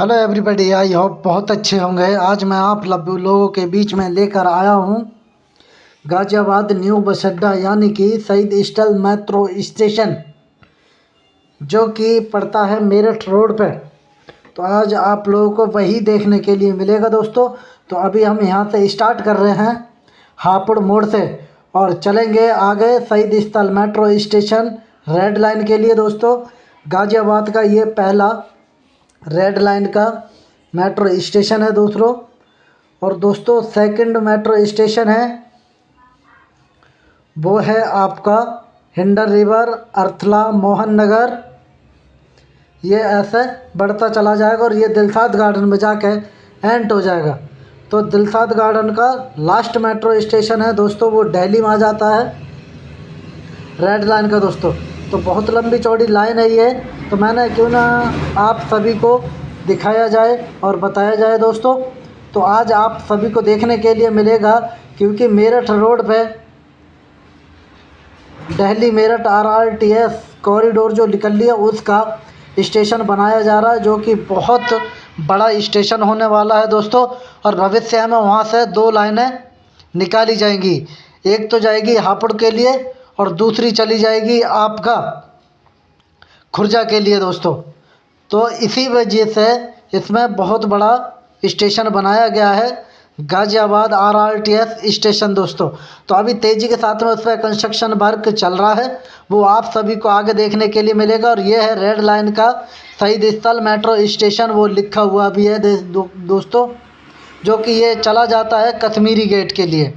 Hello everybody I hope बहुत अच्छे होंगे। आज मैं आप लोगों के बीच में लेकर आया हूँ। गाज़ियाबाद न्यू बस अड्डा यानी कि शहीद स्टल मेट्रो स्टेशन, जो कि पड़ता है मेरठ रोड पे। तो आज आप लोगों को वही देखने के लिए मिलेगा दोस्तों। तो अभी हम यहाँ से स्टार्ट कर रहे हैं हापुड़ मोड़ से। और चलेंगे आगे शहीद स्थल मेट्रो स्टेशन रेड लाइन के लिए दोस्तों। गाज़ियाबाद का ये पहला रेड लाइन का मेट्रो स्टेशन है दूसरों। और दोस्तों, सेकंड मेट्रो स्टेशन है। वो है आपका हिंडर रिवर, अर्थला, मोहन नगर। ये ऐसे बढ़ता चला जाएगा और ये दिलसाद गार्डन में जाके एंड हो जाएगा। तो दिलसाद गार्डन का लास्ट मेट्रो स्टेशन है। दोस्तों, वो दिल्ली में आ जाता है। रेड लाइन का दोस्तों। तो बहुत लंबी चौड़ी लाइन है ये। तो मैंने क्यों ना आप सभी को दिखाया जाए और बताया जाए दोस्तों। तो आज आप सभी को देखने के लिए मिलेगा, क्योंकि मेरठ रोड पे Delhi Meerut R R T S corridor जो निकल लिया उसका स्टेशन बनाया जा रहा है, जो कि बहुत बड़ा स्टेशन होने वाला है दोस्तों। और भविष्य में वहाँ से दो लाइनें निकाली जाएँगी। एक तो जाएगी हापुड़ के लिए और दूसरी चली जाएगी आपका खुर्जा के लिए दोस्तों। तो इसी वजह से इसमें बहुत बड़ा स्टेशन बनाया गया है Ghaziabad R R T S station दोस्तों। तो अभी तेज़ी के साथ में उस पर कंस्ट्रक्शन वर्क चल रहा है वो आप सभी को आगे देखने के लिए मिलेगा और ये है रेड लाइन का शहीद स्थल मेट्रो स्टेशन वो लिखा हुआ भी है दो, दोस्तों जो कि ये चला जाता है कश्मीरी गेट के लिए।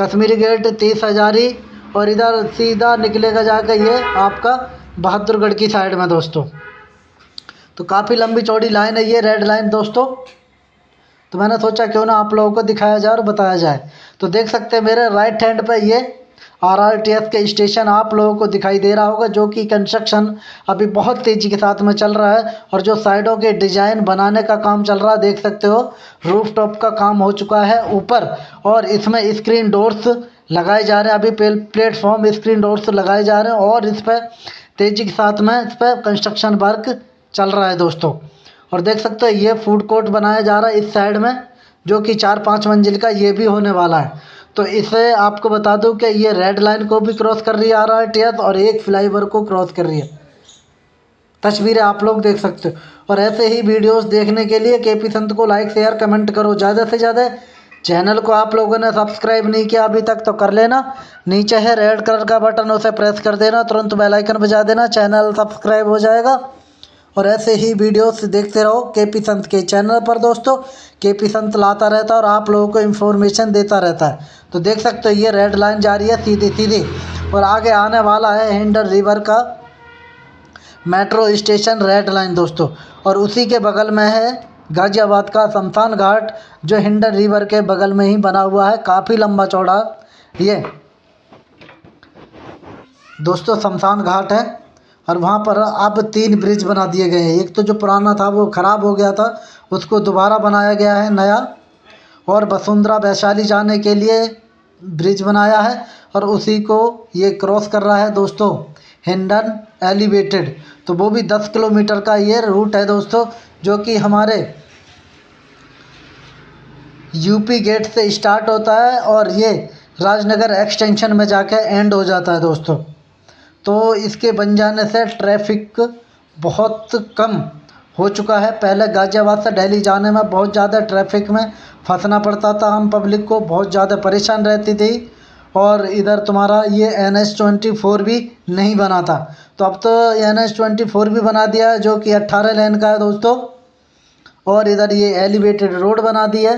कश्मीरी गेट तीस हज़ारी और इधर सीधा निकलेगा जाकर ये आपका बहादुरगढ़ की साइड में दोस्तों। तो काफ़ी लंबी चौड़ी लाइन है ये रेड लाइन दोस्तों। तो मैंने सोचा क्यों ना आप लोगों को दिखाया जाए और बताया जाए। तो देख सकते हैं मेरे राइट हैंड पर ये आर आर टी एस के स्टेशन आप लोगों को दिखाई दे रहा होगा, जो कि कंस्ट्रक्शन अभी बहुत तेज़ी के साथ में चल रहा है और जो साइडों के डिज़ाइन बनाने का काम चल रहा है, देख सकते हो रूफ टॉप का काम हो चुका है ऊपर और इसमें स्क्रीन डोर्स लगाए जा रहे हैं। अभी प्लेटफॉर्म स्क्रीन डोर्स लगाए जा रहे हैं और इस पर तेज़ी के साथ में इस पर कंस्ट्रक्शन वर्क चल रहा है दोस्तों। और देख सकते हैं, ये फ़ूड कोर्ट बनाया जा रहा है इस साइड में, जो कि चार पाँच मंजिल का ये भी होने वाला है। तो इसे आपको बता दूँ कि ये रेड लाइन को भी क्रॉस कर रही आ रहा है आर और एक फ्लाईओवर को क्रॉस कर रही है। तस्वीरें आप लोग देख सकते हो। और ऐसे ही वीडियोस देखने के लिए के पी संत को लाइक शेयर कमेंट करो। ज़्यादा से ज़्यादा चैनल को आप लोगों ने सब्सक्राइब नहीं किया अभी तक तो कर लेना। नीचे है रेड कलर का बटन, उसे प्रेस कर देना। तुरंत बेल आइकन बजा देना। चैनल सब्सक्राइब हो जाएगा। और ऐसे ही वीडियोस देखते रहो के पी संत के चैनल पर, दोस्तों। के पी संत लाता रहता है और आप लोगों को इन्फॉर्मेशन देता रहता है। तो देख सकते हो, ये रेड लाइन जा रही है सीधी सीधी। और आगे आने वाला है हिंडर रिवर का मेट्रो स्टेशन रेड लाइन दोस्तों। और उसी के बगल में है गाज़ियाबाद का शमशान घाट, जो हिंडन रिवर के बगल में ही बना हुआ है, काफ़ी लंबा चौड़ा। ये दोस्तों शमशान घाट है, और वहाँ पर अब तीन ब्रिज बना दिए गए हैं। एक तो जो पुराना था, वो ख़राब हो गया था, उसको दोबारा बनाया गया है नया, और वसुंधरा वैशाली जाने के लिए ब्रिज बनाया है, और उसी को ये क्रॉस कर रहा है दोस्तों। हिंडन एलिवेटेड। तो वो भी दस किलोमीटर का ये रूट है दोस्तों, जो कि हमारे यूपी गेट से स्टार्ट होता है और ये राजनगर एक्सटेंशन में जाके एंड हो जाता है दोस्तों। तो इसके बन जाने से ट्रैफ़िक बहुत कम हो चुका है। पहले गाज़ियाबाद से दिल्ली जाने में बहुत ज़्यादा ट्रैफ़िक में फंसना पड़ता था। हम पब्लिक को बहुत ज़्यादा परेशान रहती थी। और इधर तुम्हारा ये एन एच ट्वेंटी फोर भी नहीं बना था। तो अब तो एन एच ट्वेंटी फोर भी बना दिया है, जो कि अट्ठारह लेन का है दोस्तों। और इधर ये एलिवेटेड रोड बना दी है।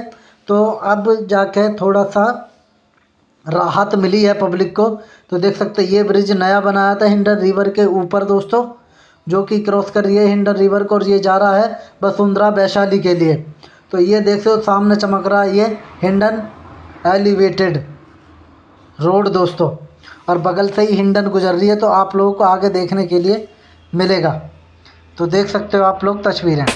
तो अब जाके थोड़ा सा राहत मिली है पब्लिक को। तो देख सकते ये ब्रिज नया बनाया था हिंडर रिवर के ऊपर दोस्तों, जो कि क्रॉस कर रही है हिंडर रिवर को और ये जा रहा है वसुंधरा वैशाली के लिए। तो ये देख सो सामने चमक रहा है ये हिंडन एलिवेटेड रोड दोस्तों, और बगल से ही हिंडन गुजर रही है तो आप लोगों को आगे देखने के लिए मिलेगा। तो देख सकते हो आप लोग, तस्वीरें।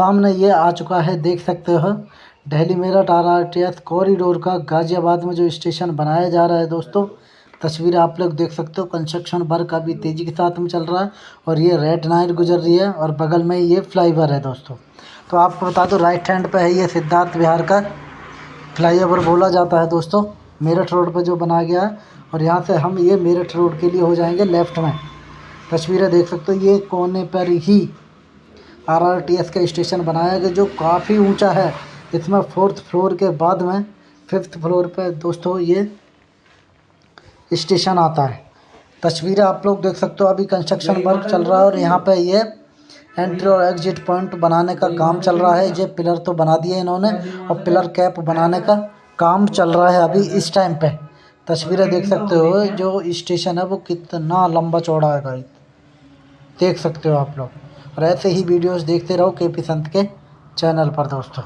सामने ये आ चुका है, देख सकते हो। Delhi Meerut R R T S corridor का गाज़ियाबाद में जो स्टेशन बनाया जा रहा है दोस्तों, तस्वीर आप लोग देख सकते हो। कंस्ट्रक्शन वर्क अभी तेज़ी के साथ में चल रहा है और ये रेड नाइट गुजर रही है और बगल में ये फ्लाईओवर है दोस्तों। तो आपको बता दो, राइट हैंड पे है ये सिद्धार्थ विहार का फ्लाईओवर बोला जाता है दोस्तों। मेरठ रोड पर जो बनाया गया है और यहाँ से हम ये मेरठ रोड के लिए हो जाएँगे लेफ़्ट में। तस्वीरें देख सकते हो, ये कोने पर ही आर आर टी एस का स्टेशन बनाया गया जो काफ़ी ऊँचा है। इसमें फोर्थ फ्लोर के बाद में फिफ्थ फ्लोर पे दोस्तों ये स्टेशन आता है। तस्वीरें आप लोग देख सकते हो अभी कंस्ट्रक्शन वर्क चल रहा है और यहाँ पे ये एंट्री और एग्जिट पॉइंट बनाने का काम चल रहा है। ये पिलर तो बना दिए इन्होंने और पिलर कैप बनाने का काम चल रहा है अभी इस टाइम पे। तस्वीरें देख सकते हो जो स्टेशन है वो कितना लंबा चौड़ा है गाइस देख सकते हो आप लोग। और ऐसे ही वीडियोस देखते रहो के पी संत के चैनल पर दोस्तों।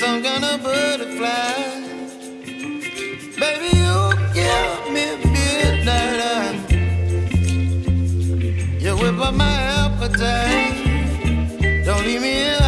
Kind of butterfly. Baby, you give me midnight. You whip up my appetite. Don't leave me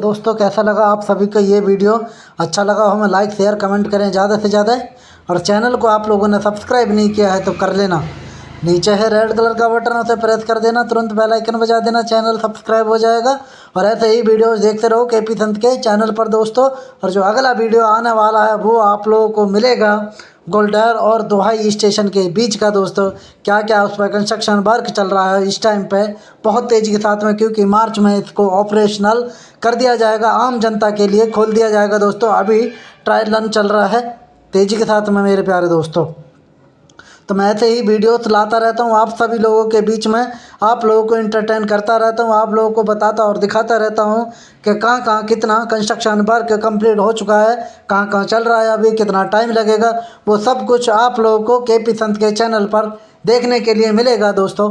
दोस्तों, कैसा लगा आप सभी का ये वीडियो? अच्छा लगा हो हमें लाइक शेयर कमेंट करें ज़्यादा से ज़्यादा। और चैनल को आप लोगों ने सब्सक्राइब नहीं किया है तो कर लेना। नीचे है रेड कलर का बटन, उसे प्रेस कर देना, तुरंत बेल आइकन बजा देना चैनल सब्सक्राइब हो जाएगा। और ऐसे ही वीडियोस देखते रहो के पी संत के चैनल पर दोस्तों। और जो अगला वीडियो आने वाला है, वो आप लोगों को मिलेगा गोल्डर और दोहाई स्टेशन के बीच का दोस्तों। क्या क्या उस पर कंस्ट्रक्शन वर्क चल रहा है इस टाइम पे, बहुत तेज़ी के साथ में, क्योंकि मार्च में इसको ऑपरेशनल कर दिया जाएगा, आम जनता के लिए खोल दिया जाएगा दोस्तों। अभी ट्रायल रन चल रहा है, तेज़ी के साथ में मेरे प्यारे दोस्तों। तो मैं ऐसे ही वीडियोस लाता रहता हूँ, आप सभी लोगों के बीच में। आप लोगों को इंटरटेन करता रहता हूँ, आप लोगों को बताता और दिखाता रहता हूँ कि कहाँ कहाँ कितना कंस्ट्रक्शन वर्क कंप्लीट हो चुका है, कहाँ कहाँ चल रहा है अभी, कितना टाइम लगेगा। वो सब कुछ आप लोगों को के पी संत के चैनल पर देखने के लिए मिलेगा दोस्तों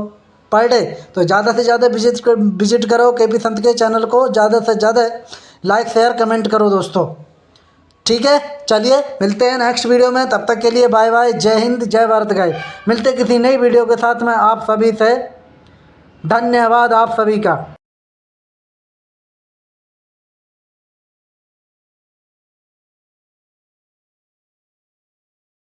पर डे तो ज़्यादा से ज़्यादा विज़िट विज़िट करो के पी संत के चैनल को, ज़्यादा से ज़्यादा लाइक शेयर कमेंट करो दोस्तों। ठीक है? चलिए, मिलते हैं नेक्स्ट वीडियो में। तब तक के लिए बाय बाय जय हिंद, जय भारत गाय मिलते किसी नई वीडियो के साथ में आप सभी से धन्यवाद आप सभी का।